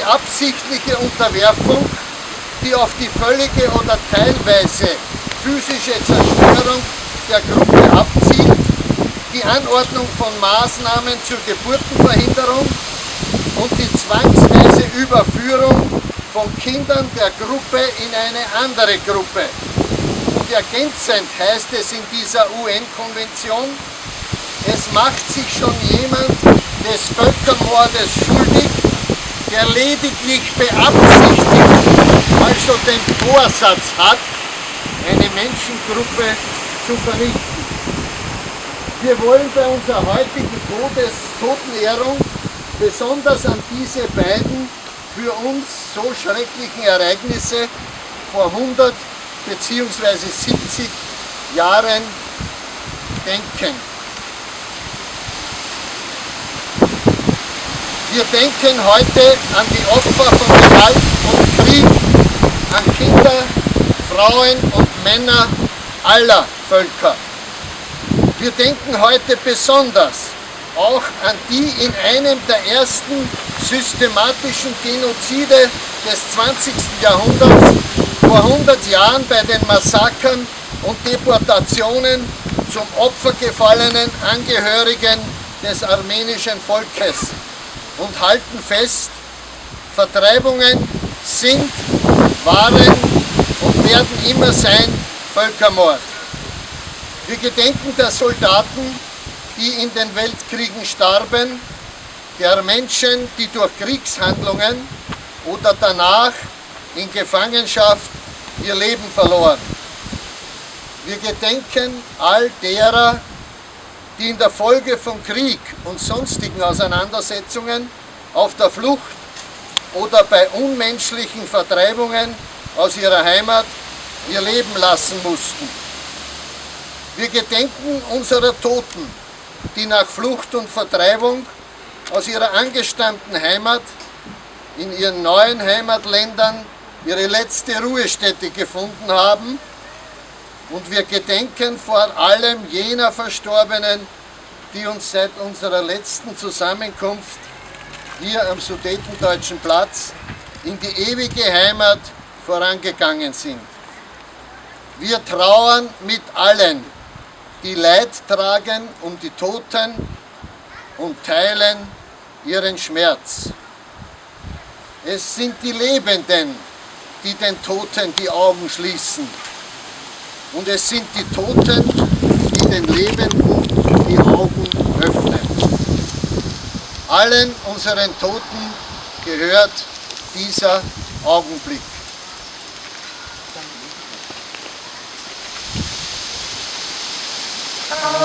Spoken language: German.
die absichtliche Unterwerfung, die auf die völlige oder teilweise physische Zerstörung der Gruppe abzielt, die Anordnung von Maßnahmen zur Geburtenverhinderung und die zwangsweise Überführung von Kindern der Gruppe in eine andere Gruppe. Und ergänzend heißt es in dieser UN-Konvention, es macht sich schon jemand des Völkermordes schuldig, der lediglich beabsichtigt, also den Vorsatz hat, eine Menschengruppe zu vernichten. Wir wollen bei unserer heutigen Todes Totenehrung besonders an diese beiden für uns so schrecklichen Ereignisse vor 100 bzw. 70 Jahren denken. Wir denken heute an die Opfer von Gewalt und Krieg, an Kinder, Frauen und Männer aller Völker. Wir denken heute besonders auch an die in einem der ersten systematischen Genozide des 20. Jahrhunderts vor 100 Jahren bei den Massakern und Deportationen zum Opfer gefallenen Angehörigen des armenischen Volkes und halten fest, Vertreibungen sind, waren und werden immer sein Völkermord. Wir gedenken der Soldaten, die in den Weltkriegen starben, der Menschen, die durch Kriegshandlungen oder danach in Gefangenschaft ihr Leben verloren. Wir gedenken all derer, die in der Folge von Krieg und sonstigen Auseinandersetzungen auf der Flucht oder bei unmenschlichen Vertreibungen aus ihrer Heimat ihr Leben lassen mussten. Wir gedenken unserer Toten, die nach Flucht und Vertreibung aus ihrer angestammten Heimat in ihren neuen Heimatländern ihre letzte Ruhestätte gefunden haben und wir gedenken vor allem jener Verstorbenen, die uns seit unserer letzten Zusammenkunft hier am Sudetendeutschen Platz in die ewige Heimat vorangegangen sind. Wir trauern mit allen, die Leid tragen um die Toten und teilen ihren Schmerz. Es sind die Lebenden, die den Toten die Augen schließen und es sind die Toten, die den Lebenden die Augen öffnen. Allen unseren Toten gehört dieser Augenblick. Thank